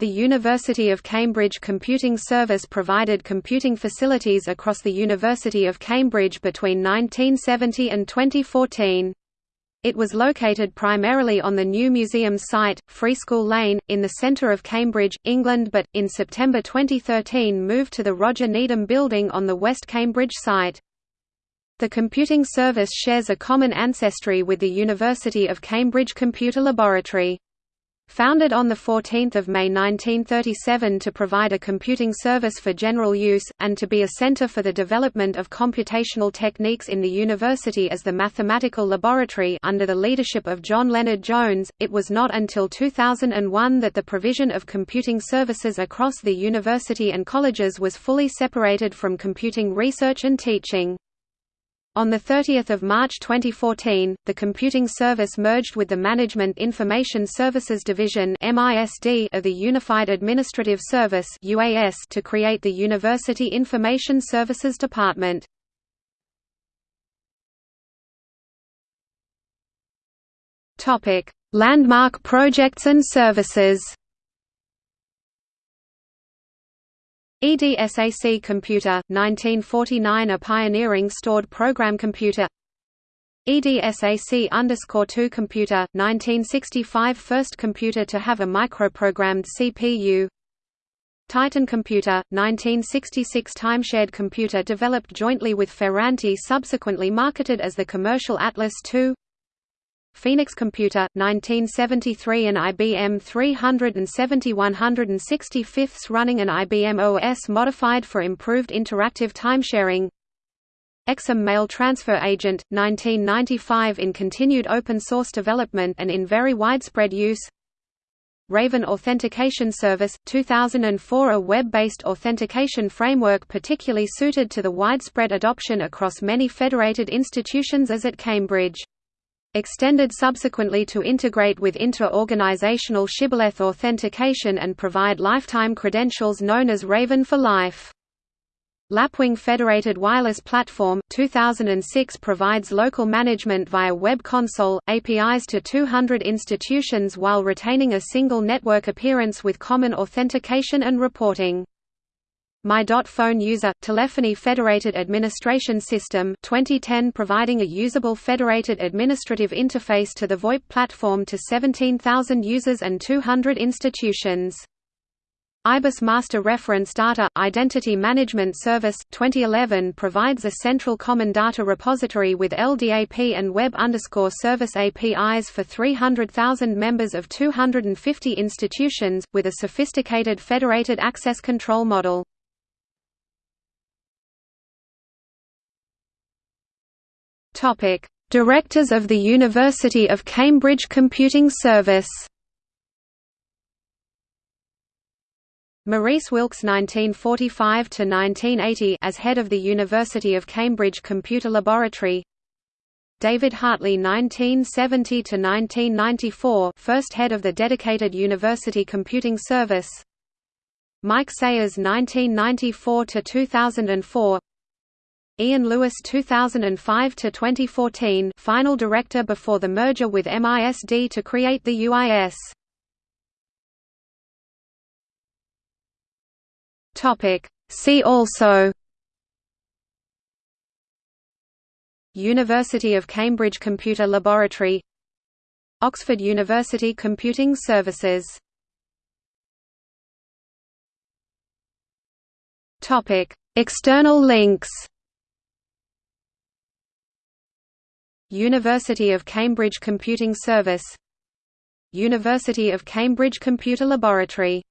The University of Cambridge Computing Service provided computing facilities across the University of Cambridge between 1970 and 2014. It was located primarily on the new museum's site, Freeschool Lane, in the centre of Cambridge, England but, in September 2013 moved to the Roger Needham Building on the West Cambridge site. The computing service shares a common ancestry with the University of Cambridge Computer Laboratory. Founded on 14 May 1937 to provide a computing service for general use, and to be a center for the development of computational techniques in the university as the mathematical laboratory under the leadership of John Lennard-Jones, it was not until 2001 that the provision of computing services across the university and colleges was fully separated from computing research and teaching. On 30 March 2014, the computing service merged with the Management Information Services Division of the Unified Administrative Service to create the University Information Services Department. Landmark projects and services EDSAC Computer, 1949 A pioneering stored program computer. EDSAC-2 Computer, 1965 First computer to have a microprogrammed CPU Titan Computer, 1966 Timeshared computer developed jointly with Ferranti subsequently marketed as the commercial Atlas II Phoenix Computer, 1973 an IBM 370 165 running an IBM OS modified for improved interactive timesharing Exim Mail Transfer Agent, 1995 in continued open source development and in very widespread use. Raven Authentication Service, 2004 a web-based authentication framework particularly suited to the widespread adoption across many federated institutions as at Cambridge extended subsequently to integrate with inter-organizational shibboleth authentication and provide lifetime credentials known as Raven for Life. Lapwing Federated Wireless Platform 2006 provides local management via web console, APIs to 200 institutions while retaining a single network appearance with common authentication and reporting. My.Phone User – Telephony Federated Administration System 2010 providing a usable federated administrative interface to the VoIP platform to 17,000 users and 200 institutions. IBIS Master Reference Data – Identity Management Service 2011 provides a central common data repository with LDAP and Web Service APIs for 300,000 members of 250 institutions, with a sophisticated federated access control model. Topic: Directors of the University of Cambridge Computing Service. Maurice Wilkes 1945 to 1980 as head of the University of Cambridge Computer Laboratory. David Hartley 1970 to 1994 first head of the dedicated University Computing Service. Mike Sayers 1994 to 2004 Ian Lewis 2005 to 2014 final director before the merger with MISD to create the UIS Topic. See also. University of Cambridge Computer Laboratory. Oxford University Computing Services. Topic. External links University of Cambridge Computing Service. University of Cambridge Computer Laboratory